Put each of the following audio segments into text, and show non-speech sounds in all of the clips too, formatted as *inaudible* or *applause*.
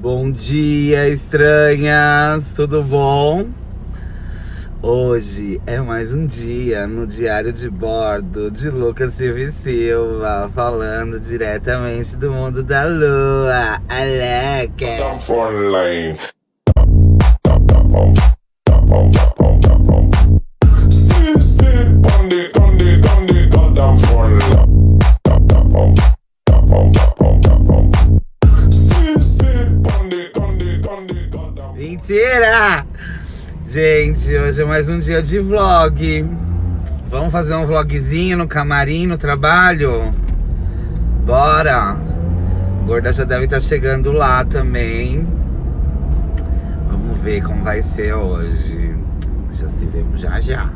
Bom dia, estranhas! Tudo bom? Hoje é mais um dia no Diário de Bordo de Lucas Silva Silva, falando diretamente do mundo da lua. Aleca! Gente, hoje é mais um dia de vlog. Vamos fazer um vlogzinho no camarim, no trabalho? Bora! Gorda já deve estar chegando lá também. Vamos ver como vai ser hoje. Já se vemos já já.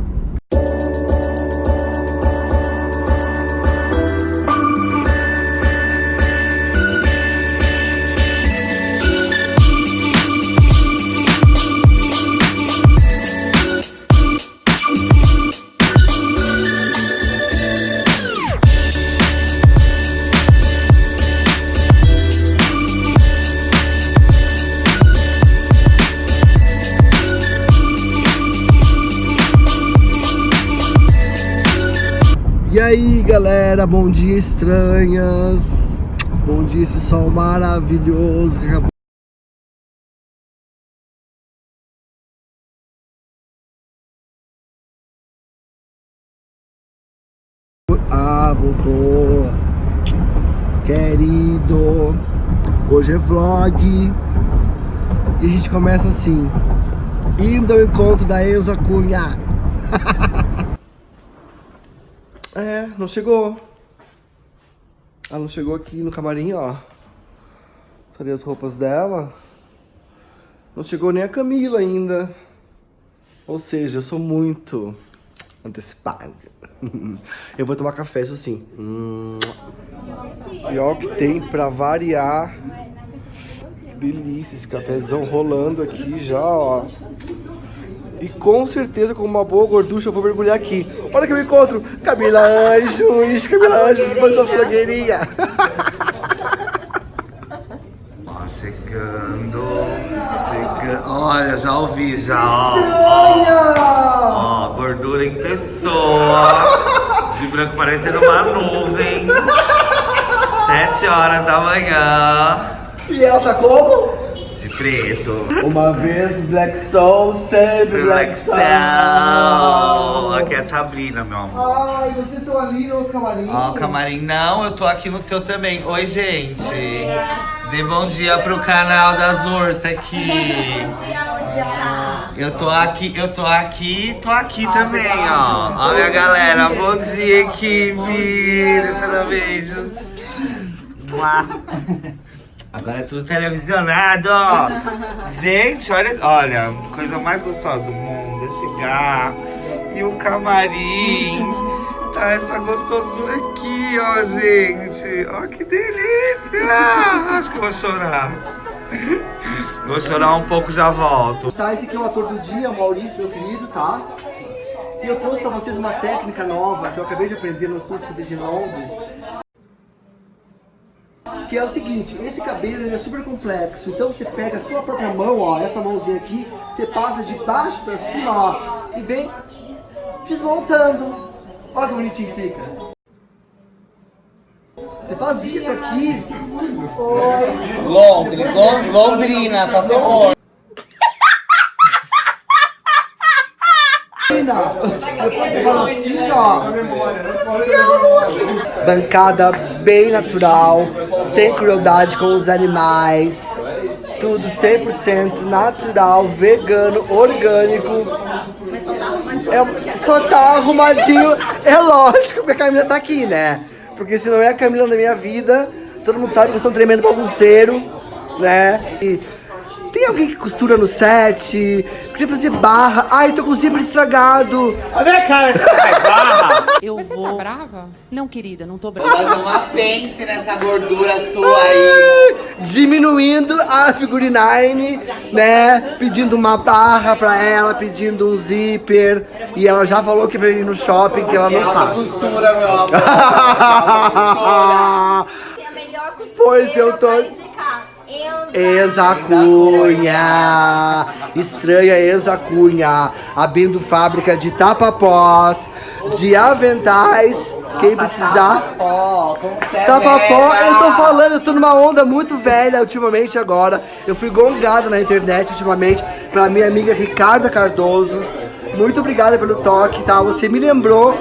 Aí galera, bom dia estranhas. Bom dia esse sol maravilhoso que acabou. Ah, voltou. Querido. Hoje é vlog. E a gente começa assim. Indo ao encontro da Enza Cunha *laughs* É, não chegou. Ela não chegou aqui no camarim, ó. Cadê as roupas dela? Não chegou nem a Camila ainda. Ou seja, eu sou muito antecipado. *laughs* eu vou tomar café, isso sim. Hum. E que tem pra variar. Que delícia, esse cafezão rolando aqui já, ó. E com certeza, com uma boa gorducha, eu vou mergulhar aqui. Olha que eu encontro Camila Anjos, Camila Anjos, manda flogueirinha. *laughs* Ó, chegando, chegando. Olha, já ouvi, já. Ó, ó, gordura em pessoa. De branco parecendo uma nuvem. Sete horas da manhã. E ela tá como? De preto. Uma vez Black Soul, sempre Black, Black Soul. Soul. Aqui é a Sabrina, meu amor. Ai, vocês estão ali no outro camarim? Ó, camarim, não, eu tô aqui no seu também. Oi, gente. Dê bom dia pro canal das ursas aqui. Eu tô aqui, eu tô aqui, tô aqui também, ó. Ó, minha galera, bom dia, equipe. Deixa eu dar beijos. *laughs* Agora é tudo televisionado. *laughs* Gente, olha, olha, coisa mais gostosa do mundo é chegar e o camarim. Tá essa gostosura aqui, ó, gente. Ó, que delícia. Acho que eu vou chorar. Vou chorar um pouco, já volto. Tá, esse aqui é o ator do dia, o Maurício, meu querido, tá? E eu trouxe pra vocês uma técnica nova que eu acabei de aprender no curso que eu fiz em Londres. Que é o seguinte, esse cabelo ele é super complexo, então você pega a sua própria mão, ó, essa mãozinha aqui, você passa de baixo pra cima, ó, e vem desmontando. Olha que bonitinho que fica. Você faz isso aqui. Oi. Londres, Lon- Londrina, só se for. Depois você fala assim, ó. E é o look. Bancada bem natural, sem crueldade com os animais. Tudo 100% natural, vegano, orgânico. É, só tá arrumadinho, é lógico, porque a Camila tá aqui, né? Porque se não é a Camila na minha vida, todo mundo sabe que eu sou um tremendo bagunceiro, né? E tem alguém que costura no set? Queria fazer barra. Ai, tô com o zíper estragado. A minha cara, você faz barra? *laughs* Eu Mas você vou... tá brava? Não, querida, não tô brava. Fazer uma *laughs* pence nessa gordura sua aí. Diminuindo a figurinine, né? Pedindo uma barra pra ela, pedindo um zíper. E ela já falou que veio ir no shopping, que ela não faz. Costura, meu amor. *laughs* Tem a melhor costureira Pois eu tô- pra. Enza Cunha. Estranha Enza Cunha. Abrindo fábrica de tapapós, de aventais. Quem precisar. Tapapó, velha. eu tô falando, eu tô numa onda muito velha ultimamente agora. Eu fui gongado na internet ultimamente pela minha amiga Ricarda Cardoso. Muito obrigada pelo toque, tá? Você me lembrou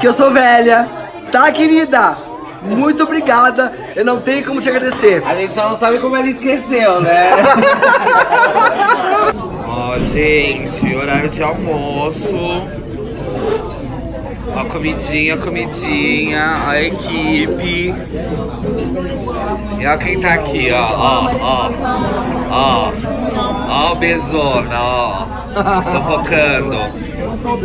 que eu sou velha, tá, querida? Muito obrigada, eu não tenho como te agradecer. A gente só não sabe como ela esqueceu, né? *laughs* Ó, gente, horário de almoço. Ó, comidinha, comidinha, ó, a equipe. E ó quem tá aqui, ó, ó, ó. Ó, ó o Bezona, ó. Tô focando.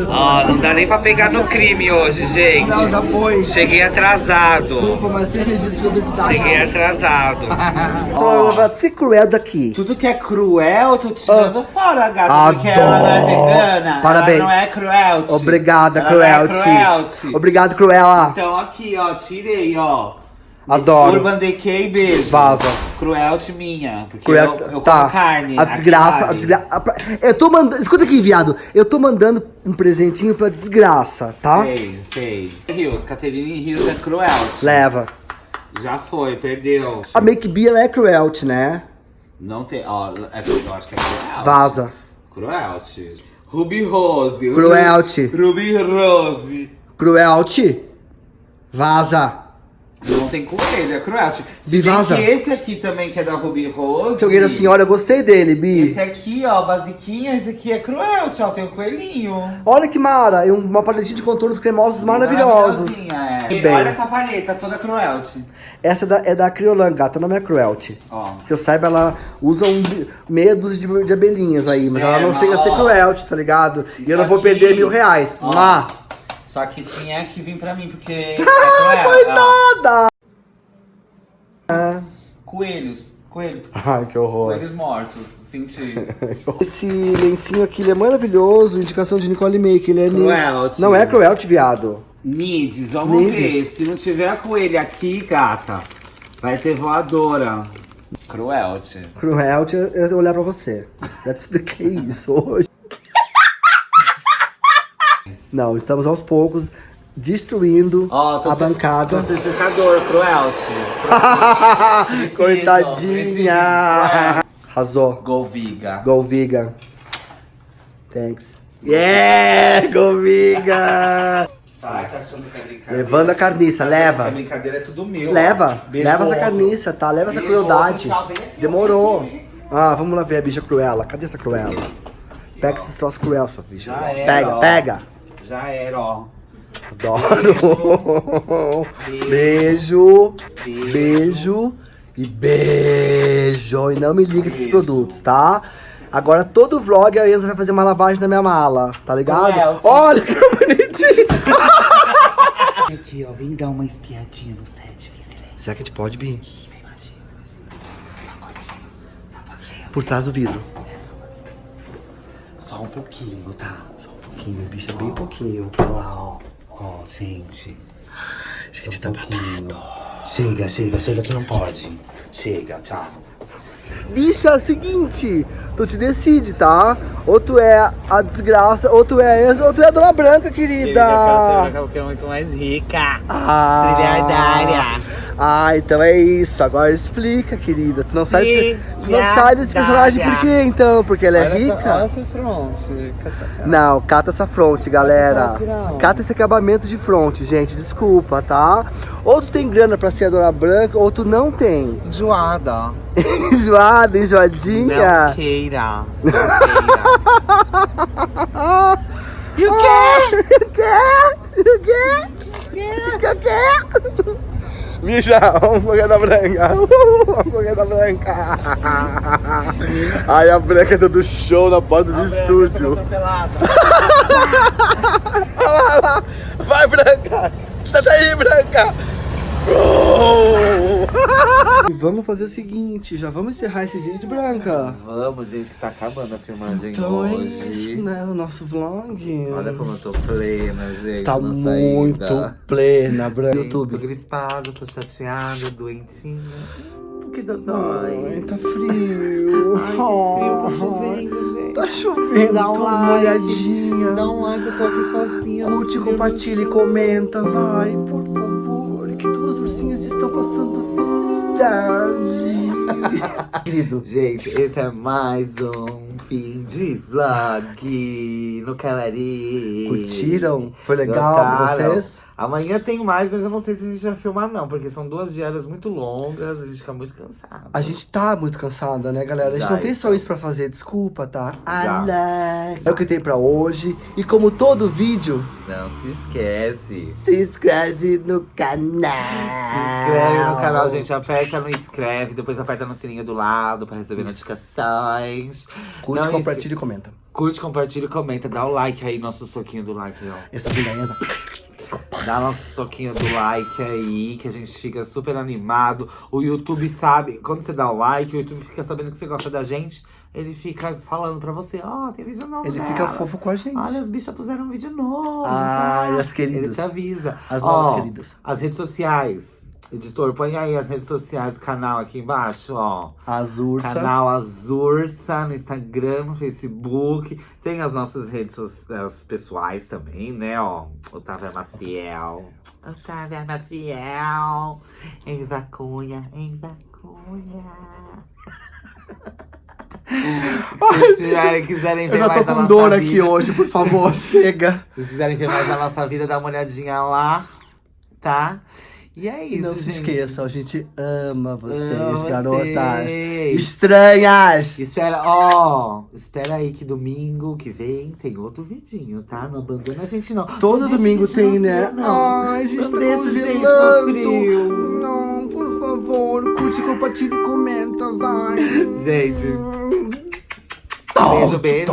Ó, não dá nem pra pegar no crime hoje, gente. Não, já foi. Cheguei atrasado. Desculpa, mas sem registro de obesidade. Cheguei atrasado. *laughs* Vai ser cruel daqui. Tudo que é cruel, eu tô tirando fora, gata. Porque Adoro. ela não é vegana. Parabéns. Ela não é cruelty. Obrigada, ela é cruelty. cruelty. Obrigado, Cruella. Então aqui, ó, tirei, ó. Adoro. Urban Decay, beijo. Vaza. Cruelty minha. Porque Cruel, eu, eu tá. carne. A desgraça, a desgraça. Eu tô mandando. Escuta aqui, viado. Eu tô mandando um presentinho pra desgraça, tá? Sei, sei. Rios, Caterine Rios é cruelty. Leva. Já foi, perdeu. A Make Bee, ela é cruelty, né? Não tem, ó, é, eu acho que é cruelty. Vaza. Cruelty. Ruby Rose. Cruelty. Ruby Rose. Cruelty. Vaza. Não tem coelho, é cruelty. Se Bi, bem que esse aqui também, que é da Ruby Rose. Que alguém assim, olha, eu gostei dele, Bi. Esse aqui, ó, basiquinha, esse aqui é cruelty, ó, tem um coelhinho. Olha que mara, uma paletinha de contornos cremosos maravilhosos. É. E bem. Olha essa paleta, toda cruelty. Essa é da, é da Criolan, gata, não é cruelty. Ó. Que eu saiba, ela usa um meia dúzia de, de abelhinhas aí, mas É, ela não mas, chega a ser ó, cruelty, tá ligado? E eu não vou aqui- perder mil reais. Ó. Má. Só que tinha que vir pra mim, porque *laughs* é Ah. Coitada! Coelhos, coelho, Ai, que horror. coelhos mortos, senti. *laughs* Esse lencinho aqui, ele é maravilhoso, indicação de Nicole Make, ele é... Cruelty. Não é cruelty, viado. Nides, vamos Nides. ver. Se não tiver a coelha aqui, gata, vai ter voadora. Cruelty. Cruelty é olhar pra você. Já te expliquei isso hoje. Não, estamos aos poucos destruindo tô a bancada. Tô sem secador, Cruelty. *laughs* Coitadinha! Arrasou. Golviga. Go Viga. Thanks. Yeah! Go Viga! Ai, tá achando que é brincadeira? Levando a carniça, A leva. brincadeira é tudo meu. Leva. Beijo leva essa carniça, tá? Leva essa Beijo crueldade. tchau, vem aqui, Demorou. Ah, vamos lá ver a bicha cruela. Cadê essa cruela? Pega esses troços cruel, sua bicha. Pega, pega. Já era, ó. Adoro. Beijo. Beijo. E beijo. E não me liga esses Beijo. produtos, tá? Agora todo vlog a Enza vai fazer uma lavagem na minha mala, tá ligado? Cruelty. Olha que bonitinho. *laughs* Aqui, ó, vem dar uma espiadinha no set, vem silêncio. Será que a gente pode pouquinho. Por trás do vidro. Só um pouquinho, tá? Só um pouquinho, bicha, bem pouquinho. Olha lá, ó. Ó, gente. Gente, tá pouquinho. Chega, chega, chega que não pode. Chega, tchau. Bicha, é o seguinte, tu te decide, tá? Ou tu é a desgraça, ou tu é a Enza, ou tu é a Dona Branca, querida. que é muito mais rica. Ah, Trilhardária. Ah, então é isso. Agora explica, querida. Tu não sai, desse- tu não sai desse personagem por quê, então? Porque ela é Olha essa- rica? olha essa fronte. Não, cata essa fronte, galera. Cata esse acabamento de fronte, gente. Desculpa, tá? Ou tu tem grana pra ser a Dona Branca, ou tu não tem. Enjoada. *laughs* Enjoada, enjoadinha. Não queira. Não queira. *laughs* E o quê? *laughs* O quê? O quê? O quê? Comer da branca. *laughs* Da branca. Ai, a branca tá do show na porta do estúdio. Olha lá, lá. Vai, branca. Sai daí, branca. E vamos fazer o seguinte, já vamos encerrar esse vídeo, Branca? Vamos, gente, que tá acabando a filmagem Então é hoje. isso, né? O nosso vlog. Olha como eu tô plena, gente. Na muito saída. plena, Branca. Sim, Tô YouTube. gripado, tô chateada, doentinha. Que Ai, dodói. tá frio. Ai, frio, tá Ai, chovendo, gente. Tá chovendo, Dá um like. molhadinha. Dá um like, eu tô aqui sozinha. Curte, compartilha e comenta, vai, por favor. Estão passando felicidade. Querido, Gente, esse é mais um fim de vlog no Calari. curtiram? Foi legal pra Gostaram? vocês? Amanhã tem mais, mas eu não sei se a gente vai filmar não, porque são duas diárias muito longas, a gente fica muito cansado. A gente tá muito cansada, né, galera? A gente não tem só então. isso pra fazer, desculpa, tá? Já. É o que tem pra hoje. E como todo vídeo, Não se esquece. se inscreve no canal. Se inscreve no canal, gente. Aperta no inscreve, depois aperta no sininho do lado pra receber notificações. Curte, Não, compartilha e comenta. Curte, compartilha e comenta. Dá o like aí, nosso soquinho do like, ó. Essa pindainha Dá nosso soquinho do like aí, que a gente fica super animado. O YouTube sabe, quando você dá o like, o YouTube fica sabendo que você gosta da gente. Ele fica falando pra você, ó, tem vídeo novo Ele dela. fica fofo com a gente. Olha, as bichas puseram um vídeo novo. Ah, tá? e as queridas? Ele te avisa. As Ó, novas queridas. As redes sociais. Editor, põe aí as redes sociais do canal aqui embaixo, ó. As ursas. Canal Azursa no Instagram, no Facebook. Tem as nossas redes sociais pessoais também, né? Ó, Otávia Maciel. Otávia Maciel. Em Vacunha, em Vacunha. *laughs* Se quiserem, quiserem ver Eu já mais tô da com nossa dor vida, aqui hoje, por favor, *laughs* chega. Se quiserem ver mais da nossa vida, dá uma olhadinha lá, tá? E é E isso, não se gente. esqueçam, a gente ama vocês, Amo garotas. vocês. Estranhas! Espera, ó, espera aí que domingo que vem tem outro vidinho, tá? Não abandona a gente não. Todo Não deixa domingo tem, no né? não. Ai, a gente Não tá congelando. Não, por favor, curte, compartilha e comenta, vai. Gente, Oh, beijo, beijo.